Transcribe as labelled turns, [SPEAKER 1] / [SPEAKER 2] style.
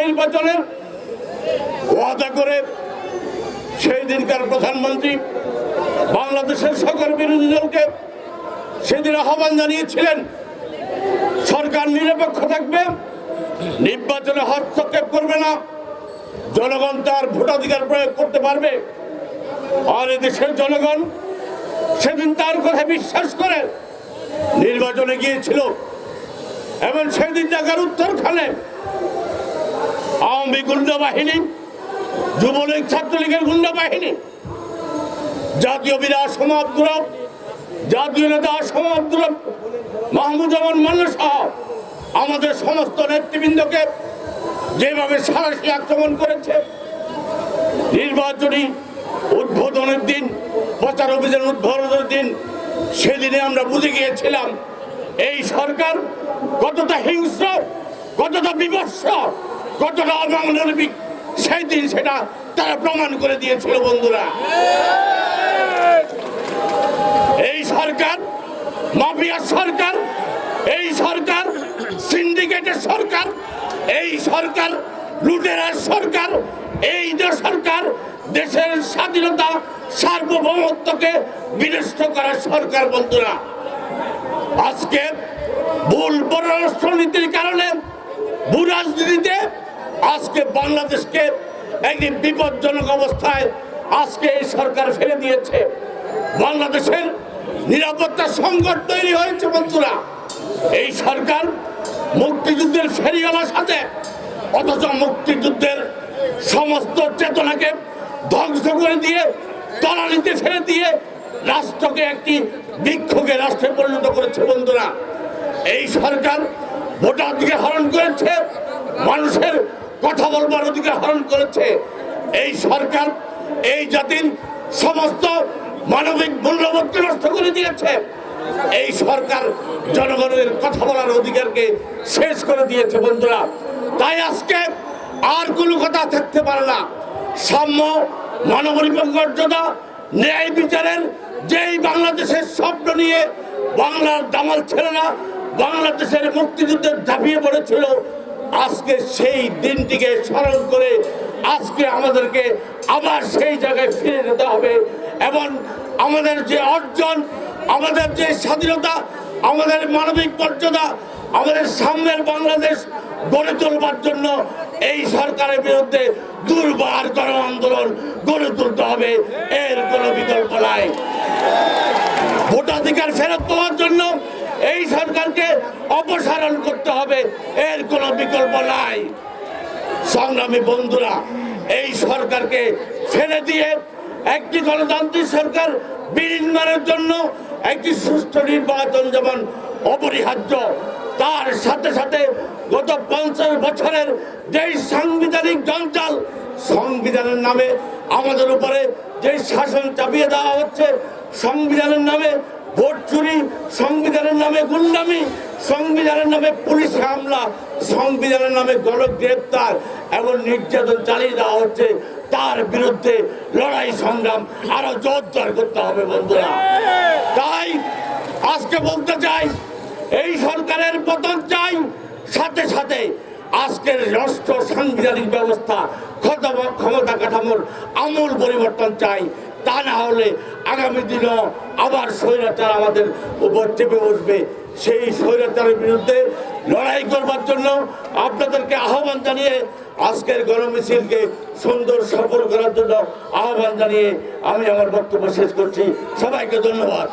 [SPEAKER 1] নির্বাচনের ওয়াদা করে সেই দিনকার প্রধানমন্ত্রী বাংলাদেশের সকল বিরোধী দলকে সেদিন আহ্বান জানিয়েছিলেন, সরকার নিরপেক্ষ থাকবে, নির্বাচনে হস্তক্ষেপ করবে না, জনগণ তার ভোটাধিকার প্রয়োগ করতে পারবে। আর দেশের জনগণ সেদিন তার কথা বিশ্বাস করে নির্বাচনে গিয়েছিল। এবং সেদিন ঢাকার উত্তরখানে আওয়ামী গুন্ডা বাহিনী যুবলীগ, ছাত্রলীগের গুন্ডা বাহিনী জাতীয় বিরাট সমাব্দুর জাতীয় নেতা সমাব্দুর মাহমুদ রহমান মান্না সহ আমাদের সমস্ত নেতৃবৃন্দকে যেভাবে সারাশি আক্রমণ করেছে, নির্বাচনী উদ্বোধনের দিন, প্রচার অভিযান উদ্বোধনের দিন, সেদিনে আমরা বুঝে গিয়েছিলাম, এই সরকার কতটা হিংস্র, কতটা বিভৎস কতটা অমানবিক সেই দিন সেটা তারা প্রমাণ করে দিয়েছিল বন্ধুরা। এই সরকার মাফিয়া সরকার, এই সরকার, সিন্ডিকেটের সরকার, এই সরকার, লুটেরার সরকার, এই যে সরকার, দেশের স্বাধীনতা সার্বভৌমত্বকে বিনষ্ট করার সরকার বন্ধুরা। আজকে ভুল পররাষ্ট্র নীতির কারণে ভূ রাজনীতিতে আজকে বাংলাদেশকে একটি বিপজ্জনক অবস্থায় আজকে এই সরকার ফেলে দিয়েছে। বাংলাদেশের নিরাপত্তা সংকট তৈরি হয়েছে বন্ধুরা। এই সরকার মুক্তিযুদ্ধের ফেরিওয়ালার সাথে, অথচ মুক্তিযুদ্ধের সমস্ত চেতনাকে ধ্বংস করে দিয়ে, তলানিতে ফেলে দিয়ে রাষ্ট্রকে একটি বিক্ষোভে রাষ্ট্রে পরিণত করেছে বন্ধুরা। এই সরকার ভোটাধিকার হরণ করেছে, মানুষের কথা বলবার অধিকার হরণ করেছে। এই সরকার, এই জাতির সমস্ত মানবিক মূল্যবোধকে নষ্ট করে দিয়েছে। এই সরকার জনগণের কথা বলার অধিকারকে শেষ করে দিয়েছে বন্ধুরা। তাই আজকে আর কোনো কথা থাকতে পারে না। সাম্য মানবিক মর্যাদা, ন্যায় বিচারের যেই বাংলাদেশের স্বপ্ন নিয়ে বাংলার দামাল ছেলেরা বাংলাদেশের মুক্তিযুদ্ধে ঝাঁপিয়ে পড়েছিল আজকে সেই দিনটিকে স্মরণ করে আজকে আমাদেরকে আবার সেই জায়গায় ফিরে যেতে হবে। এবং আমাদের যে অর্জন, আমাদের যে স্বাধীনতা, আমাদের মানবিক মর্যাদা, আমাদের সামনের বাংলাদেশ গড়ে তোলবার জন্য এই সরকারের বিরুদ্ধে দুর্বার গণ আন্দোলন গড়ে তুলতে হবে। এর কোনো বিকল্প নাই। ভোটাধিকার ফেরত পাওয়ার জন্য এই সরকারকে অপসারণ করতে হবে, এর কোনো বিকল্প নাই। সংগ্রামী বন্ধুরা, এই সরকারকে ফেলে দিয়ে একটি গণতান্ত্রিক সরকার বিনির্মাণের জন্য একটি সুষ্ঠু নির্বাচন যেমন অপরিহার্য, তার সাথে সাথে গত পঞ্চাশ বছরের যেই সাংবিধানিক জঞ্জাল, সংবিধানের নামে আমাদের উপরে যে শাসন চাপিয়ে দেওয়া হচ্ছে, সংবিধানের নামে ভোট চুরি, সংবিধানের নামে গুন্ডামি, সংবিধানের নামে পুলিশ হামলা, সংবিধানের নামে গণগ্রেপ্তার এবং নির্যাতন চালিয়ে দেওয়া হচ্ছে। তার বিরুদ্ধে লড়াই সংগ্রাম আরও জোরদার করতে হবে বন্ধুরা। তাই আজকে বলতে চাই, এই সরকারের পতন চাই, সাথে সাথে আজকের রাষ্ট্র সাংবিধানিক ব্যবস্থা ক্ষমতা কাঠামোর আমূল পরিবর্তন চাই। তা না হলে আগামী দিনও আবার স্বৈরাচার আমাদের উপর চেপে বসবে। সেই স্বৈরাচারের বিরুদ্ধে লড়াই করবার জন্য আপনাদেরকে আহ্বান জানিয়ে আজকের গণমিছিলকে সুন্দর সফল করার জন্য আহ্বান জানিয়ে আমি আমার বক্তব্য শেষ করছি। সবাইকে ধন্যবাদ।